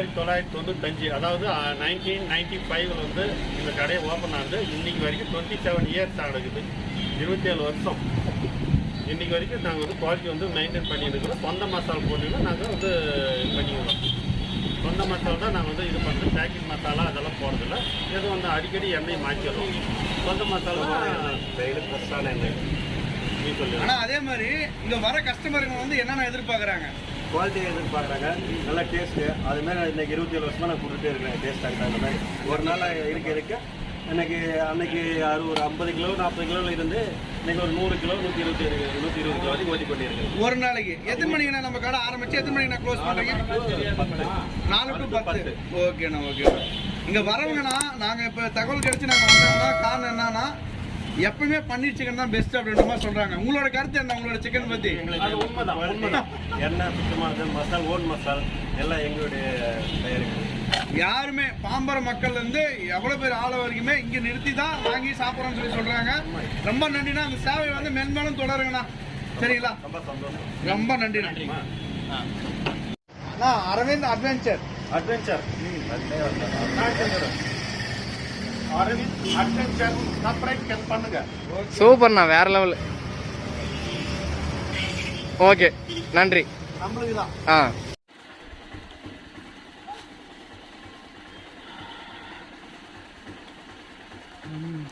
இருபத்தஞ்சு அதாவது nineteen ninety ஃபைவ்ல வந்து இந்த கடையை ஓப்பன் ஆகுது இன்னைக்கு வரைக்கும் டுவெண்ட்டி செவன் இயர்ஸ் ஆகுது இருபத்தேழு வருஷம். இன்னைக்கு வரைக்கும் நாங்கள் வந்து குவாலிட்டி வந்து மெயின்டைன் பண்ணிட்டு இருக்கிறோம் சொந்த மசாலா போட்டுங்கன்னா நாங்கள் வந்து இது பண்ணிக்கிறோம். சொந்த மசாலா தான் நாங்கள் வந்து இது பண்ணுறது பேக்கிங் மசாலா அதெல்லாம் போடுறதில்ல. எது வந்து அடிக்கடி எண்ணெய் மாற்றிடுறோம். சொந்த மசாலா டெய்லி ஃப்ரெஷ்ஷான எண்ணெய். நீ சொல்லு. ஆனா அதே மாதிரி இங்க வர கஸ்டமருங்க வந்து என்னென்ன எதிர்பார்க்கறாங்க? குவாலிட்டி எதிர்பார்க்குறாங்க நல்ல டேஸ்ட்டு அது மாதிரி இன்னைக்கு இருபத்தி ஏழு வருஷமா நான் கொடுத்துட்டே இருக்கிறேன் டேஸ்ட்டாக தகுந்த மாதிரி. ஒரு நாள் இருக்க இருக்க. எனக்கு அன்னைக்கு அறு ஒரு ஐம்பது கிலோ நாற்பது கிலோவில் இருந்து இன்னைக்கு ஒரு நூறு கிலோ நூற்றி இருபத்தி நூற்றி இருபது கிலோ வரைக்கும் ஓட்டி கொண்டிருக்கேன் ஒரு நாளைக்கு. எத்தனை மணிக்குண்ணா நம்ம கடை ஆரம்பிச்சு எத்தனை மணிக்கு க்ளோஸ் பண்றீங்க? நாலு டு பத்து. ஓகேண்ணா ஓகே இங்க வரவங்கண்ணா நாங்க இப்ப தகவல் கிடைச்சு நாங்க வந்தோம்னா காரணம் என்னன்னா எப்பவுமே பன்னீர் சிக்கன் தான் பெஸ்ட் அப்படின்ற மாதிரி சொல்றாங்க. உங்களோட கருத்து என்ன? உங்களோட சிக்கன் பத்தி? அது உண்மைதான் உண்மைதான். எண்ணெய் சுத்தமானது மசால் ஓன் மசால் எல்லாம் எங்களுடைய தயாரிப்பு. யாருமே பாம்பர மக்கள் இருந்து எவ்வளவு பேர் ஆள வரைக்குமே இங்க நிறுத்தி தான் வாங்கி சாப்பிட்றோம்னு சொல்லி சொல்றாங்க. ரொம்ப நன்றிண்ணா. அந்த சேவை வந்து மென்மேலும் தொடருங்கண்ணா. சரிங்களா? ரொம்ப சந்தோஷம். ரொம்ப நன்றி நன்றி Aravind adventure adventure Aravind adventure subscribe பண்ணுங்க சூப்பர்ண்ணா வேற லெவல் ஓகே நன்றி. ஆ. ம்.